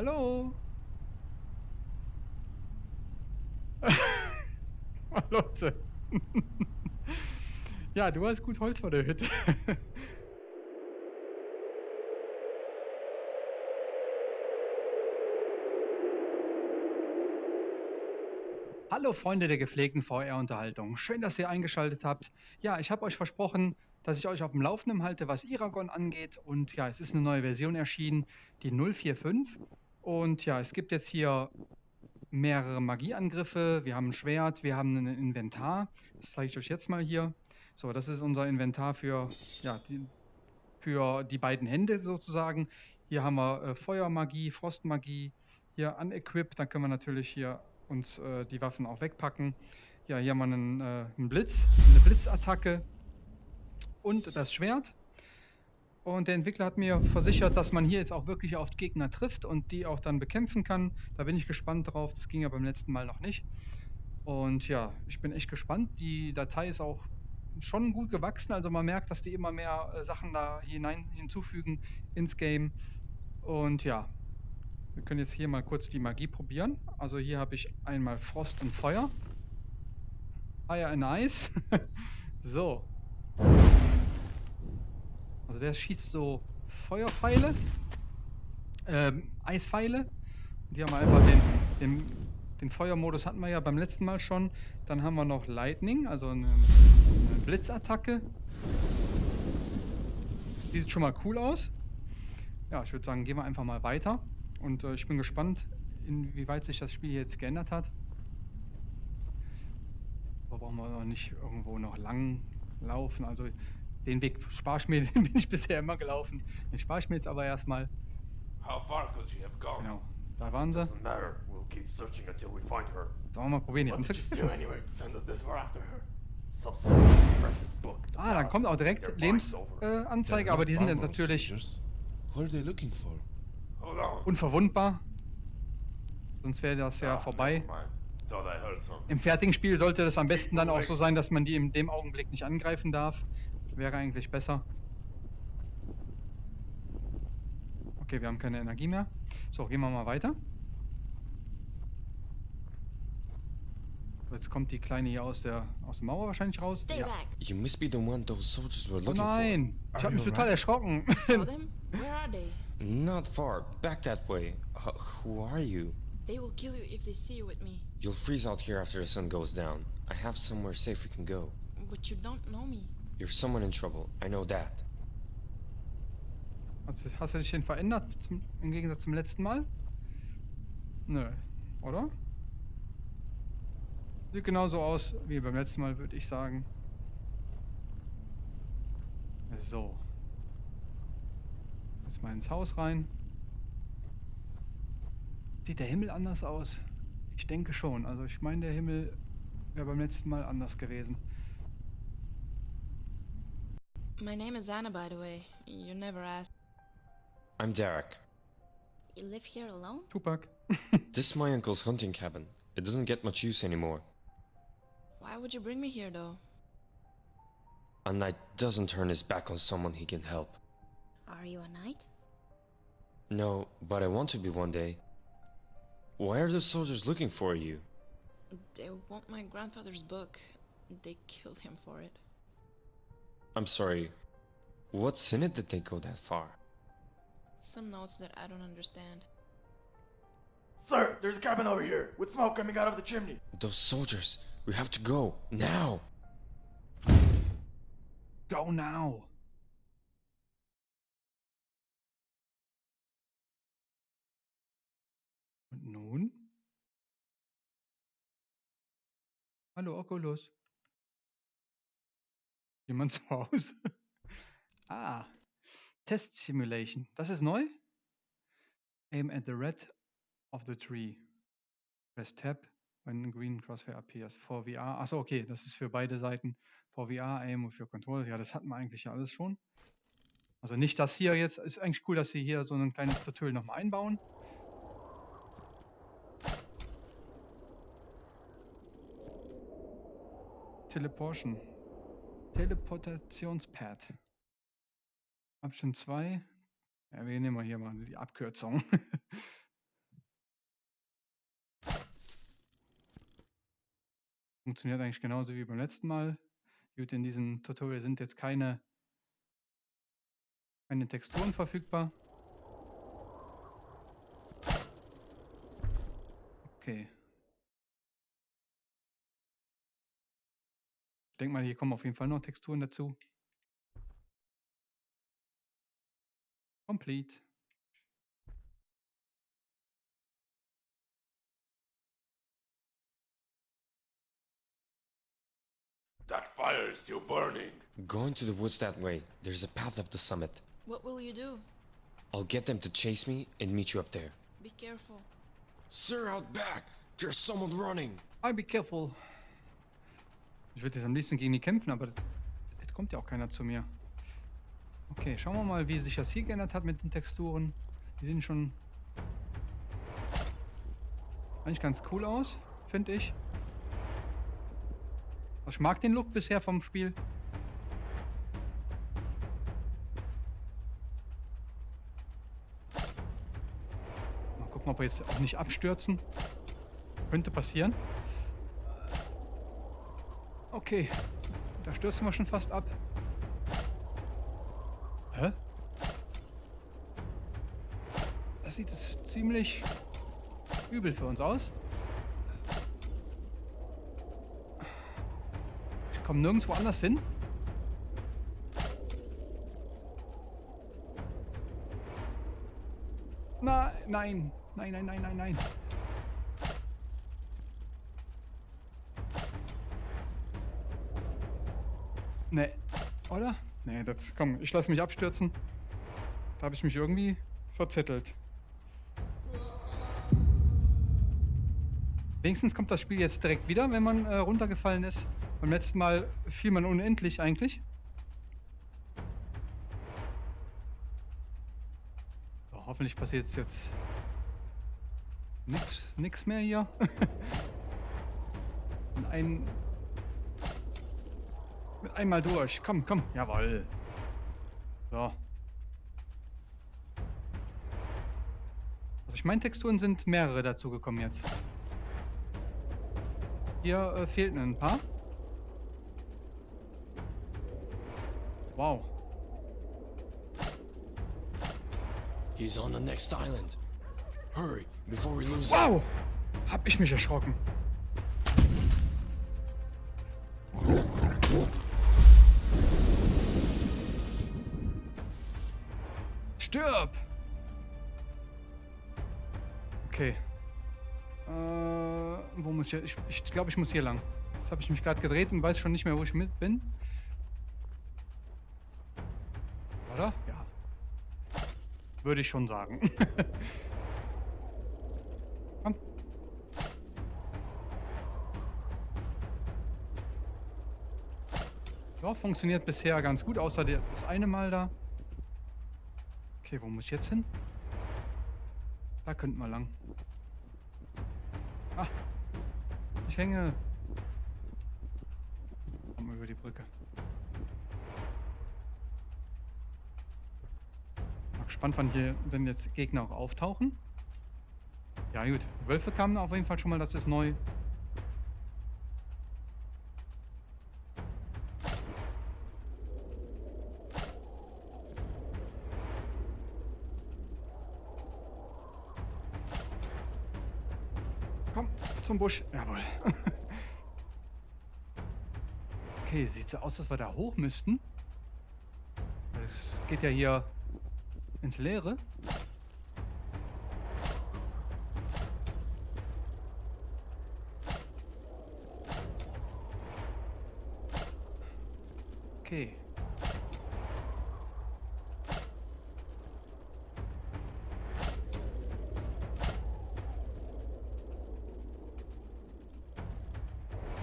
Hallo? Leute. ja, du hast gut Holz vor der Hütte. Hallo Freunde der gepflegten VR-Unterhaltung. Schön, dass ihr eingeschaltet habt. Ja, ich habe euch versprochen, dass ich euch auf dem Laufenden halte, was Iragon angeht. Und ja, es ist eine neue Version erschienen, die 045. Und ja, es gibt jetzt hier mehrere Magieangriffe. Wir haben ein Schwert, wir haben ein Inventar. Das zeige ich euch jetzt mal hier. So, das ist unser Inventar für, ja, die, für die beiden Hände sozusagen. Hier haben wir äh, Feuermagie, Frostmagie, hier unequipped. Dann können wir natürlich hier uns äh, die Waffen auch wegpacken. Ja, hier haben wir einen, äh, einen Blitz, eine Blitzattacke und das Schwert. Und der Entwickler hat mir versichert, dass man hier jetzt auch wirklich auf Gegner trifft und die auch dann bekämpfen kann. Da bin ich gespannt drauf. Das ging ja beim letzten Mal noch nicht. Und ja, ich bin echt gespannt. Die Datei ist auch schon gut gewachsen. Also man merkt, dass die immer mehr äh, Sachen da hinein hinzufügen ins Game. Und ja, wir können jetzt hier mal kurz die Magie probieren. Also hier habe ich einmal Frost und Feuer. Fire and Ice. so. Also der schießt so Feuerpfeile. Ähm, Eispfeile. Die haben wir einfach den, den, den Feuermodus hatten wir ja beim letzten Mal schon. Dann haben wir noch Lightning, also eine, eine Blitzattacke. Die sieht schon mal cool aus. Ja, ich würde sagen, gehen wir einfach mal weiter. Und äh, ich bin gespannt, inwieweit sich das Spiel jetzt geändert hat. Aber brauchen wir noch nicht irgendwo noch lang laufen. Also den Weg spare ich mir, den bin ich bisher immer gelaufen. Den spare ich mir jetzt aber erstmal. Genau, da waren sie. Sollen wir mal probieren, die anzugreifen. Ah, dann kommt auch direkt Lebensanzeige, äh, aber die sind natürlich unverwundbar. Sonst wäre das ja vorbei. Im fertigen Spiel sollte das am besten dann auch so sein, dass man die in dem Augenblick nicht angreifen darf. Wäre eigentlich besser. Okay, wir haben keine Energie mehr. So, gehen wir mal weiter. Jetzt kommt die Kleine hier aus der aus der Mauer wahrscheinlich raus. Ja. Oh nein, ich habe mich total erschrocken. Not far. Back that way. Uh, who are you? They will kill you if they see you with me. You'll freeze out here after the sun goes down. I have somewhere safe we can go. But you don't know me. You're someone in trouble. I know that. Hast, hast du dich denn verändert zum, im Gegensatz zum letzten Mal? Nö, oder? Sieht genauso aus wie beim letzten Mal, würde ich sagen. So. Jetzt mal ins Haus rein. Sieht der Himmel anders aus? Ich denke schon. Also ich meine, der Himmel wäre beim letzten Mal anders gewesen. My name is Anna, by the way. You never asked. I'm Derek. You live here alone? Tupac. this is my uncle's hunting cabin. It doesn't get much use anymore. Why would you bring me here, though? A knight doesn't turn his back on someone he can help. Are you a knight? No, but I want to be one day. Why are the soldiers looking for you? They want my grandfather's book. They killed him for it. I'm sorry. What's in it that they go that far? Some notes that I don't understand. Sir, there's a cabin over here, with smoke coming out of the chimney. Those soldiers. We have to go. Now. Go now. Und nun? Hallo Oculus. Jemand zu Hause? ah, Test Simulation. Das ist neu? Aim at the red of the tree. Press tab when green crosshair appears. For VR. Achso, okay, das ist für beide Seiten. For VR, Aim und für Controller. Ja, das hatten wir eigentlich ja alles schon. Also nicht das hier jetzt. Ist eigentlich cool, dass sie hier so ein kleines Tutorial nochmal einbauen. Teleportation. Teleportationspad. Option 2. Ja, wir nehmen hier mal die Abkürzung. Funktioniert eigentlich genauso wie beim letzten Mal. Gut, in diesem Tutorial sind jetzt keine, keine Texturen verfügbar. Okay. Denke mal, hier kommen auf jeden Fall noch Texturen dazu. Complete. That fire is still burning. Going to the woods that way. There's a path up the summit. What will you do? I'll get them to chase me and meet you up there. Be careful. Sir, out back! There's someone running! I'll be careful. Ich würde jetzt am liebsten gegen die kämpfen, aber es kommt ja auch keiner zu mir. Okay, schauen wir mal, wie sich das hier geändert hat mit den Texturen. Die sehen schon eigentlich ganz cool aus, finde ich. Also ich mag den Look bisher vom Spiel. Mal gucken, ob wir jetzt auch nicht abstürzen. Könnte passieren. Okay, da stürzen wir schon fast ab. Hä? Das sieht jetzt ziemlich übel für uns aus. Ich komme nirgendwo anders hin. Na, nein, nein, nein, nein, nein, nein. Nee, oder? Nee, das, komm, ich lasse mich abstürzen. Da habe ich mich irgendwie verzettelt. Wenigstens kommt das Spiel jetzt direkt wieder, wenn man äh, runtergefallen ist. Beim letzten Mal fiel man unendlich eigentlich. So, hoffentlich passiert jetzt nichts mehr hier. Und ein einmal durch. Komm, komm. Jawoll. So. Also ich meine, Texturen sind mehrere dazu gekommen jetzt. Hier äh, fehlten ein paar. Wow. He's on the next island. Hurry, before we lose Wow! Hab ich mich erschrocken. Stirb! Okay. Äh, wo muss ich? Ich, ich glaube, ich muss hier lang. Jetzt habe ich mich gerade gedreht und weiß schon nicht mehr, wo ich mit bin. Oder? Ja. Würde ich schon sagen. Komm. Ja, funktioniert bisher ganz gut, außer das eine Mal da. Okay, wo muss ich jetzt hin? Da könnten wir lang. Ah, ich hänge. Komm über die Brücke. Mal gespannt, wann hier, wenn jetzt Gegner auch auftauchen. Ja gut, Wölfe kamen auf jeden Fall schon mal, das ist neu. Zum Busch. Jawohl. okay, sieht so aus, dass wir da hoch müssten. Es geht ja hier ins Leere. Okay.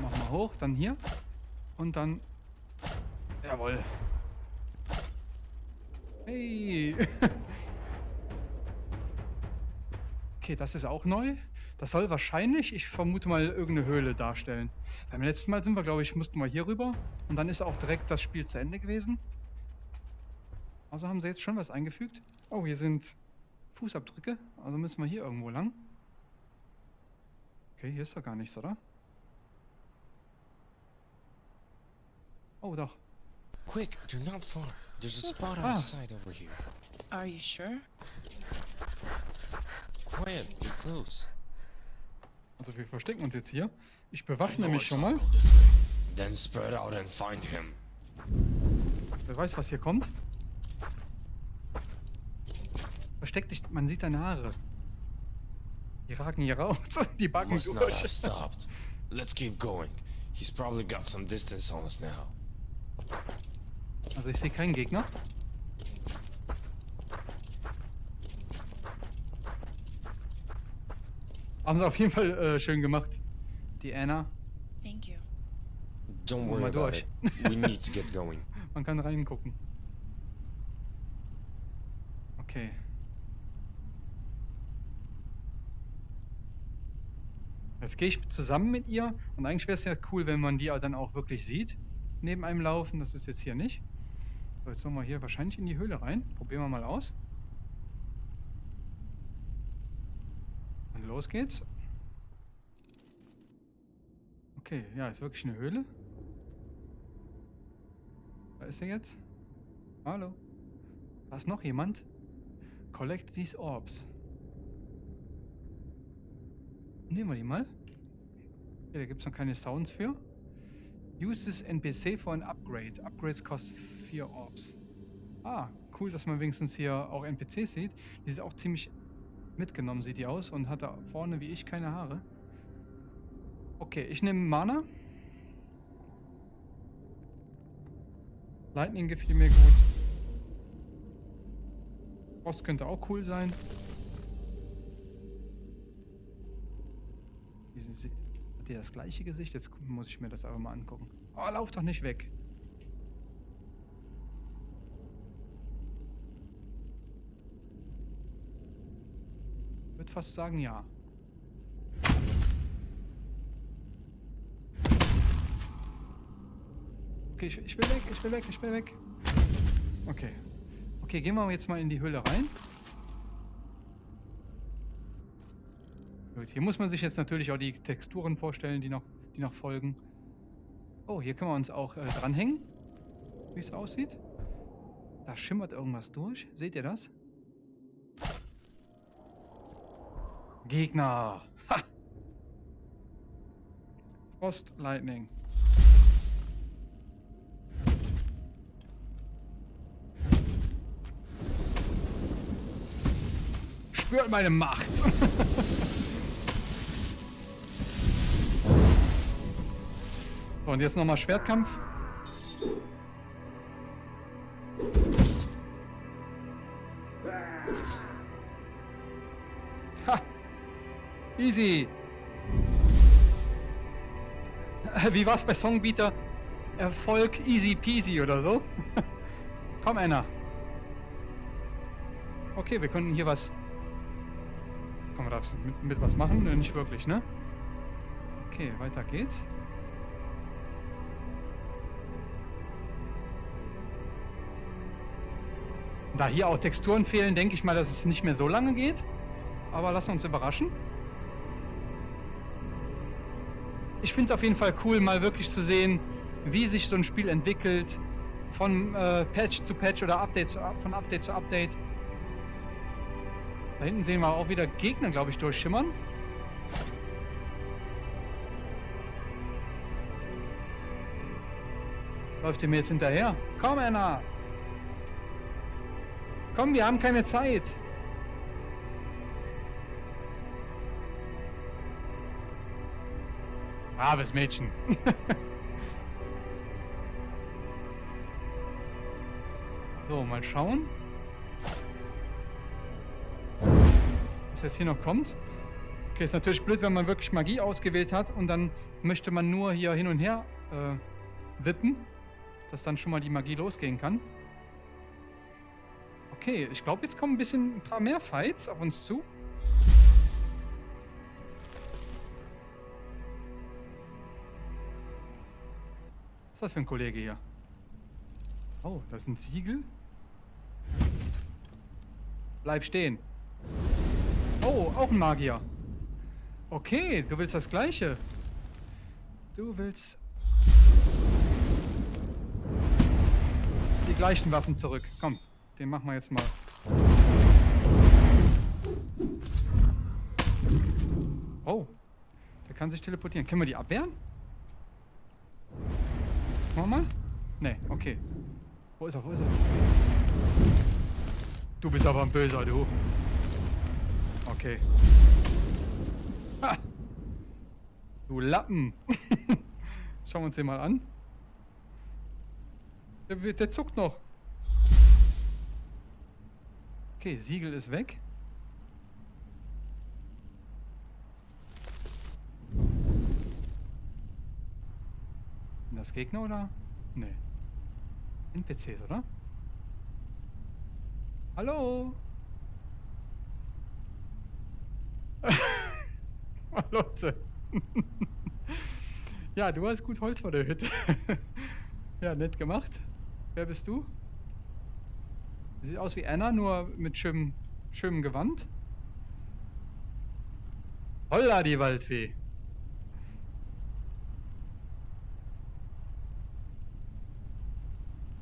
Nochmal hoch, dann hier. Und dann... Jawohl. Hey. okay, das ist auch neu. Das soll wahrscheinlich, ich vermute mal, irgendeine Höhle darstellen. Beim letzten Mal sind wir, glaube ich, mussten wir hier rüber. Und dann ist auch direkt das Spiel zu Ende gewesen. Also haben sie jetzt schon was eingefügt. Oh, hier sind Fußabdrücke. Also müssen wir hier irgendwo lang. Okay, hier ist doch gar nichts, oder? Oh, doch. Quick, you're not far. There's a spot Ah. outside over here. Are you sure? Quiet, you're close. Also wir verstecken uns jetzt hier. Ich bewaffne mich schon mal. Then spread out and find him. Wer weiß, was hier kommt. Versteck dich, man sieht deine Haare. Die ragen hier raus, die backen durch. Let's keep going. He's probably got some distance on us now. Also ich sehe keinen Gegner. Haben sie auf jeden Fall äh, schön gemacht. Die Anna. Thank you. Don't Oh worry gosh. it. We need to get going. Man kann reingucken. Okay. Jetzt gehe ich zusammen mit ihr und eigentlich wäre es ja cool, wenn man die dann auch wirklich sieht. Neben einem laufen, das ist jetzt hier nicht. So, jetzt sollen wir hier wahrscheinlich in die Höhle rein. Probieren wir mal aus. Und los geht's. Okay, ja, ist wirklich eine Höhle. Da ist er jetzt. Hallo. Da ist noch jemand. Collect these orbs. Nehmen wir die mal. Hier, da gibt es noch keine Sounds für. Use this NPC for an upgrade. Upgrades cost 4 Orbs. Ah, cool, dass man wenigstens hier auch NPCs sieht. Die sind auch ziemlich mitgenommen, sieht die aus. Und hat da vorne wie ich keine Haare. Okay, ich nehme Mana. Lightning gefiel mir gut. Frost könnte auch cool sein. Hat der das gleiche Gesicht? Jetzt muss ich mir das aber mal angucken. Oh, lauf doch nicht weg. Würde fast sagen ja. Okay, ich, ich will weg, ich will weg, ich will weg. Okay. Okay, gehen wir jetzt mal in die Höhle rein. Gut, hier muss man sich jetzt natürlich auch die Texturen vorstellen, die noch, die noch folgen. Oh, hier können wir uns auch äh, dranhängen, wie es aussieht. Da schimmert irgendwas durch. Seht ihr das? Gegner. Ha! Frost Lightning. Spürt meine Macht. und jetzt nochmal Schwertkampf. Ha! Easy. Wie war's bei Songbeater? Erfolg easy peasy oder so? Komm, Anna. Okay, wir können hier was. Kann man das mit, mit was machen? Nicht wirklich, ne? Okay, weiter geht's. Da hier auch Texturen fehlen, denke ich mal, dass es nicht mehr so lange geht. Aber wir uns überraschen. Ich finde es auf jeden Fall cool, mal wirklich zu sehen, wie sich so ein Spiel entwickelt. Von äh, Patch zu Patch oder Update zu, von Update zu Update. Da hinten sehen wir auch wieder Gegner, glaube ich, durchschimmern. Läuft ihr mir jetzt hinterher? Komm, Anna! Komm, wir haben keine Zeit. Braves Mädchen. so, mal schauen. Was jetzt hier noch kommt. Okay, ist natürlich blöd, wenn man wirklich Magie ausgewählt hat und dann möchte man nur hier hin und her äh, wippen, dass dann schon mal die Magie losgehen kann. Okay, ich glaube, jetzt kommen ein bisschen ein paar mehr Fights auf uns zu. Was ist das für ein Kollege hier? Oh, das sind Siegel. Bleib stehen. Oh, auch ein Magier. Okay, du willst das gleiche. Du willst... die gleichen Waffen zurück. Komm, den machen wir jetzt mal. Oh, der kann sich teleportieren. Können wir die abwehren? Machen wir mal? Nee, okay. Wo ist er? Wo ist er? Du bist aber ein Böser, du. Okay. Ha! Du Lappen. Schauen wir uns den mal an. Der, der zuckt noch. Okay, Siegel ist weg. Das Gegner oder? Nee. NPCs, oder? Hallo? Leute. ja, du hast gut Holz vor der Hütte. ja, nett gemacht. Wer bist du? Sieht aus wie Anna, nur mit schönem, schönem Gewand. Holla, die Waldfee.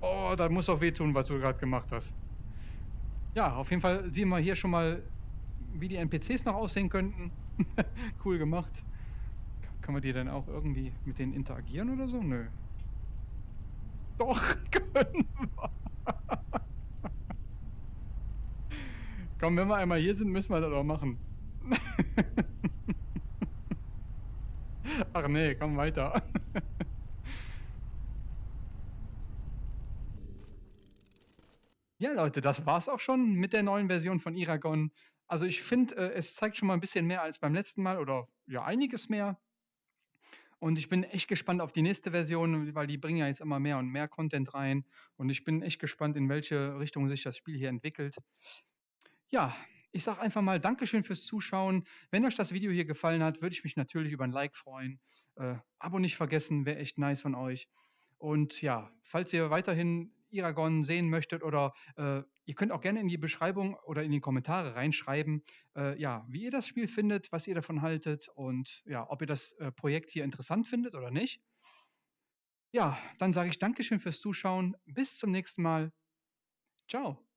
Oh, da muss doch wehtun, was du gerade gemacht hast. Ja, auf jeden Fall sehen wir hier schon mal, wie die NPCs noch aussehen könnten. cool gemacht. Kann man die denn auch irgendwie mit denen interagieren oder so? Nö. Doch, können wir. Komm, wenn wir einmal hier sind, müssen wir das auch machen. Ach nee, komm weiter. Ja, Leute, das war's auch schon mit der neuen Version von Iragon. Also ich finde, äh, es zeigt schon mal ein bisschen mehr als beim letzten Mal oder ja, einiges mehr. Und ich bin echt gespannt auf die nächste Version, weil die bringen ja jetzt immer mehr und mehr Content rein. Und ich bin echt gespannt, in welche Richtung sich das Spiel hier entwickelt. Ja, ich sage einfach mal Dankeschön fürs Zuschauen. Wenn euch das Video hier gefallen hat, würde ich mich natürlich über ein Like freuen. Äh, Abo nicht vergessen, wäre echt nice von euch. Und ja, falls ihr weiterhin Iragon sehen möchtet oder äh, ihr könnt auch gerne in die Beschreibung oder in die Kommentare reinschreiben, äh, ja, wie ihr das Spiel findet, was ihr davon haltet und ja, ob ihr das äh, Projekt hier interessant findet oder nicht. Ja, dann sage ich Dankeschön fürs Zuschauen. Bis zum nächsten Mal. Ciao.